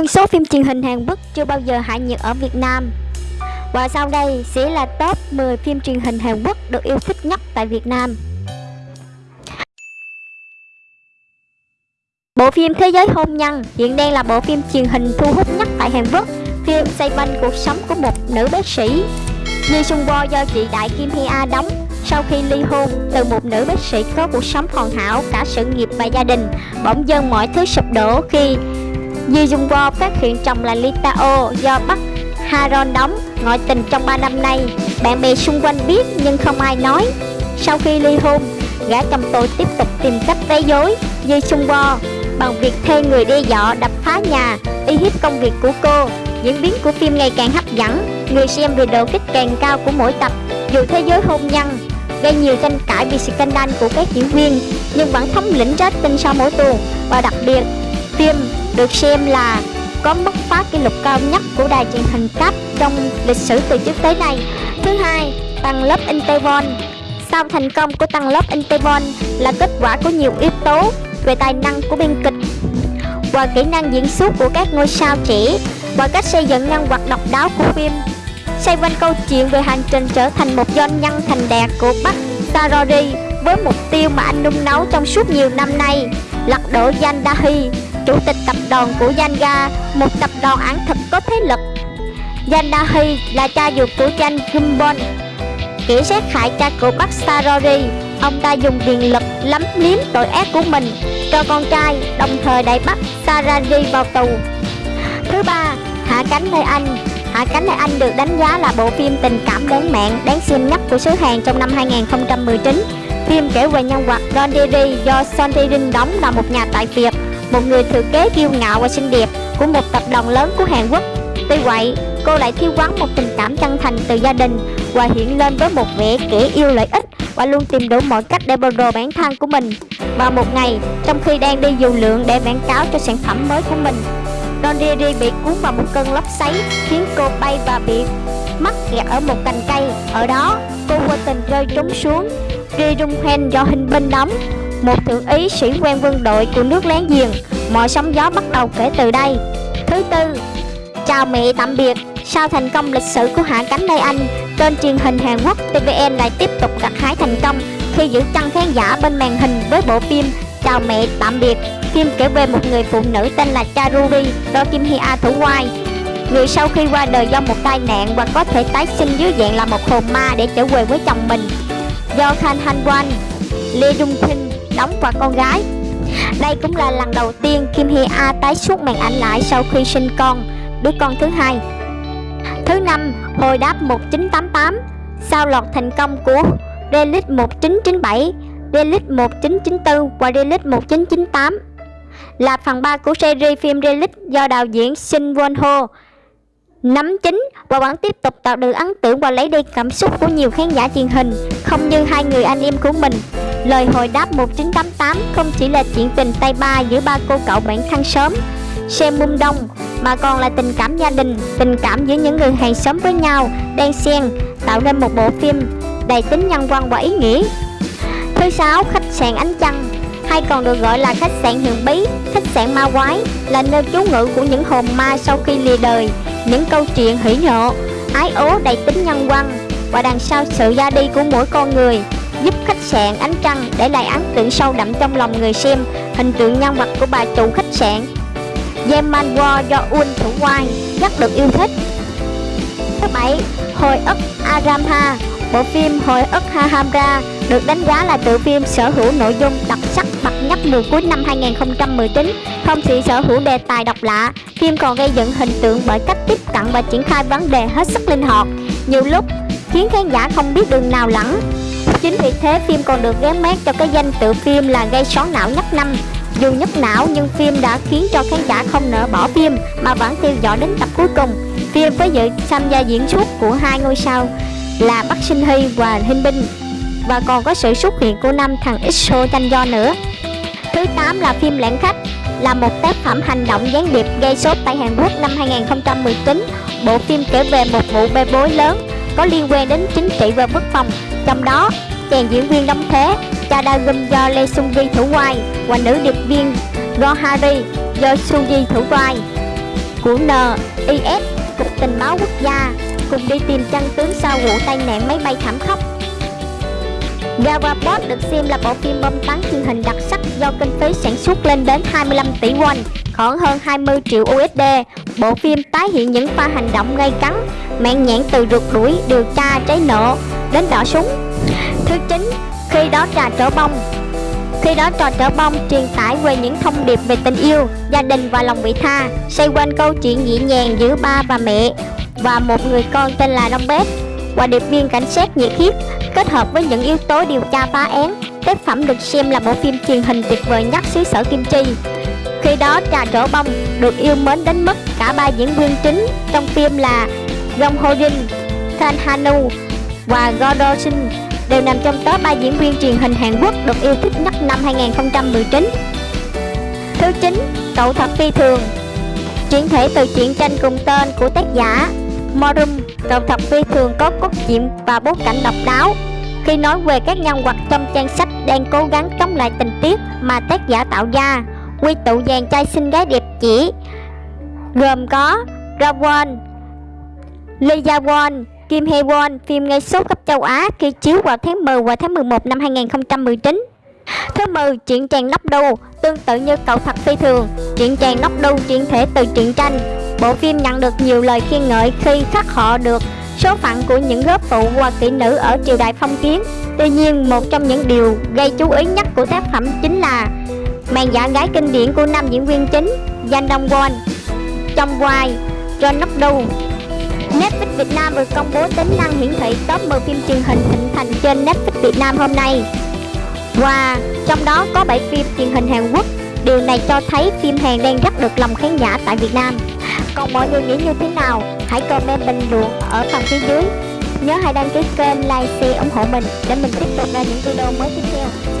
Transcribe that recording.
hơn số phim truyền hình Hàn Quốc chưa bao giờ hạ nhiệt ở Việt Nam. Và sau đây sẽ là top 10 phim truyền hình Hàn Quốc được yêu thích nhất tại Việt Nam. Bộ phim Thế giới hôn nhân hiện đang là bộ phim truyền hình thu hút nhất tại Hàn Quốc. Phim xoay quanh cuộc sống của một nữ bác sĩ. Lee Sung Bo do chị Đại Kim Hee A đóng sau khi ly hôn từ một nữ bác sĩ có cuộc sống hoàn hảo cả sự nghiệp và gia đình, bỗng dưng mọi thứ sụp đổ khi Ji Jung Bo phát hiện chồng là Lee Tao do Bắc Haron đóng ngoại tình trong 3 năm nay. Bạn bè xung quanh biết nhưng không ai nói. Sau khi ly hôn, gã chồng tôi tiếp tục tìm cách gây dối Ji Jung Bo bằng việc thuê người đe dọa đập phá nhà, uy hiếp công việc của cô. Diễn biến của phim ngày càng hấp dẫn, người xem vì độ kích càng cao của mỗi tập. Dù thế giới hôn nhân gây nhiều tranh cãi vì scandal của các diễn viên, nhưng vẫn thống lĩnh rating sau mỗi tuần và đặc biệt phim được xem là có mức phá kỷ lục cao nhất của đài truyền hình cáp trong lịch sử từ trước tới nay. Thứ hai, tăng lớp Intervon. Sau thành công của tăng lớp Intervon là kết quả của nhiều yếu tố về tài năng của biên kịch và kỹ năng diễn xuất của các ngôi sao trẻ và cách xây dựng nhân vật độc đáo của phim xoay quanh câu chuyện về hành trình trở thành một doanh nhân thành đạt của Bắc Sarori với mục tiêu mà anh nung nấu trong suốt nhiều năm nay lật đổ Yandahi chủ tịch tập đoàn của Yanga một tập đoàn ảo thực có thế lực. Yandahi là cha ruột của Chan Gumbon kẻ sát hại cha của bác Sarori ông ta dùng quyền lực lắm liếm tội ác của mình cho con trai đồng thời đẩy bắt Sarori vào tù. Thứ ba hạ cánh nơi anh. Hạ cánh nơi anh được đánh giá là bộ phim tình cảm đáng mạng, đáng xem nhất của xứ Hàn trong năm 2019. Phim kể về nhân vật Ron Diri do Son Tae-rin đóng là một nhà tại Việt, một người thừa kế kiêu ngạo và xinh đẹp của một tập đoàn lớn của Hàn Quốc. Tuy vậy, cô lại thiếu vắng một tình cảm chân thành từ gia đình và hiện lên với một vẻ kẻ yêu lợi ích và luôn tìm đủ mọi cách để bồi đồ bản thân của mình. Vào một ngày, trong khi đang đi dù lượng để quảng cáo cho sản phẩm mới của mình, Don Riri bị cuốn vào một cơn lốc xoáy khiến cô bay và bị mắc kẹt ở một cành cây. Ở đó, cô vô tình rơi trúng xuống. Ri rung Hoen do hình binh đóng, một thượng úy sĩ quan quân đội của nước láng giềng. Mọi sóng gió bắt đầu kể từ đây. Thứ tư, chào mẹ tạm biệt. Sau thành công lịch sử của Hạ cánh Lê Anh, kênh truyền hình Hàn Quốc TVN lại tiếp tục gặt hái thành công khi giữ chân khán giả bên màn hình với bộ phim Chào mẹ tạm biệt Phim kể về một người phụ nữ tên là Charuri do Kim Hee A thủ vai Người sau khi qua đời do một tai nạn và có thể tái sinh dưới dạng là một hồn ma để trở về với chồng mình Do Khan Han Wan, Lee Jung Pin đóng và con gái. Đây cũng là lần đầu tiên Kim Hee A tái xuất màn ảnh lại sau khi sinh con, đứa con thứ hai. Thứ năm, hồi đáp 1988 Sau loạt thành công của Relic 1997 Relic 1994 và Relic 1998 là phần 3 của series phim Relic do đạo diễn Shin Won Ho nắm chính và vẫn tiếp tục tạo được ấn tượng và lấy đi cảm xúc của nhiều khán giả truyền hình không như hai người anh em của mình lời hồi đáp 1988 không chỉ là chuyện tình tay ba giữa ba cô cậu bạn thân sớm xem mum đông mà còn là tình cảm gia đình tình cảm giữa những người hàng xóm với nhau đang xen tạo nên một bộ phim đầy tính nhân văn và ý nghĩa. Thứ sáu, khách sạn Ánh Trăng hay còn được gọi là khách sạn Huyền Bí, khách sạn ma quái là nơi trú ngụ của những hồn ma sau khi lìa đời, những câu chuyện hỉ nhộ, ái ố đầy tính nhân văn và đằng sau sự ra đi của mỗi con người giúp khách sạn Ánh Trăng để lại ấn tượng sâu đậm trong lòng người xem hình tượng nhân vật của bà chủ khách sạn Yeman War do Un thủ quay rất được yêu thích. Thứ bảy, Hồi ức Aramha, bộ phim Hồi ức Hahamra được đánh giá là tựa phim sở hữu nội dung đặc sắc bậc nhất mùa cuối năm 2019. Không chỉ sở hữu đề tài độc lạ, phim còn gây dựng hình tượng bởi cách tiếp cận và triển khai vấn đề hết sức linh hoạt, nhiều lúc khiến khán giả không biết đường nào lẫn. Chính vì thế phim còn được gán mát cho cái danh tự phim là gây sóng não nhất năm. Dù nhức não nhưng phim đã khiến cho khán giả không nỡ bỏ phim mà vẫn theo dõi đến tập cuối cùng. Phim với sự tham gia diễn xuất của hai ngôi sao là Bắc Sinh Hy và Hinh Binh và còn có sự xuất hiện của năm thằng Xo Chanh Do nữa. Thứ 8 là phim Lãng Khách, là một tác phẩm hành động gián điệp gây sốt tại Hàn Quốc năm 2019. Bộ phim kể về một vụ bê bối lớn có liên quan đến chính trị và quốc phòng, trong đó chàng diễn viên đóng thế Cha Da Gum do Lee Sung Vi thủ vai và nữ điệp viên Gohari do Sung Ji thủ vai. của NIS, Cục Tình báo Quốc gia, cùng đi tìm chân tướng sau vụ tai nạn máy bay thảm khốc. Gavaport được xem là bộ phim bom tấn truyền hình đặc sắc do kinh phí sản xuất lên đến 25 tỷ won, khoảng hơn 20 triệu USD. Bộ phim tái hiện những pha hành động gây cấn, mạng nhãn từ rượt đuổi, điều tra, cháy nổ đến đỏ súng. Thứ chín, khi đó trà trở bông khi đó trò trở bông truyền tải về những thông điệp về tình yêu, gia đình và lòng vị tha, xoay quanh câu chuyện nhẹ nhàng giữa ba và mẹ và một người con tên là Đông Bét và điệp viên cảnh sát nhiệt huyết kết hợp với những yếu tố điều tra phá án. Tác phẩm được xem là bộ phim truyền hình tuyệt vời nhất xứ sở Kim Chi. Khi đó Trà Trổ Bông được yêu mến đến mức cả ba diễn viên chính trong phim là Jong Ho Jin, Than Hanu và Gordo Shin đều nằm trong top 3 diễn viên truyền hình Hàn Quốc được yêu thích nhất năm 2019. Thứ 9, Cậu thật phi thường Chuyển thể từ truyện tranh cùng tên của tác giả Morum, Cậu thật phi thường có cốt truyện và bối cảnh độc đáo khi nói về các nhân vật trong trang sách đang cố gắng chống lại tình tiết mà tác giả tạo ra quy tụ dàn trai xinh gái đẹp chỉ gồm có Rawon, Lee Won, Kim Hee Won, phim gây sốt khắp châu Á khi chiếu vào tháng 10 và tháng 11 năm 2019. Thứ 10, chuyện chàng nóc đu, tương tự như cậu thật phi thường, chuyện chàng nóc đu chuyển thể từ truyện tranh. Bộ phim nhận được nhiều lời khen ngợi khi khắc họa được số phận của những góp phụ và kỹ nữ ở triều đại phong kiến. Tuy nhiên, một trong những điều gây chú ý nhất của tác phẩm chính là màn giả gái kinh điển của năm diễn viên chính Danh Dong Won trong Wai, John Nokdu Netflix Việt Nam vừa công bố tính năng hiển thị top 10 phim truyền hình thịnh thành trên Netflix Việt Nam hôm nay. Và trong đó có 7 phim truyền hình Hàn Quốc. Điều này cho thấy phim Hàn đang rất được lòng khán giả tại Việt Nam. Còn mọi người nghĩ như thế nào? Hãy comment bình luận ở phần phía dưới. Nhớ hãy đăng ký kênh, like, share, ủng hộ mình để mình tiếp tục ra những video mới tiếp theo.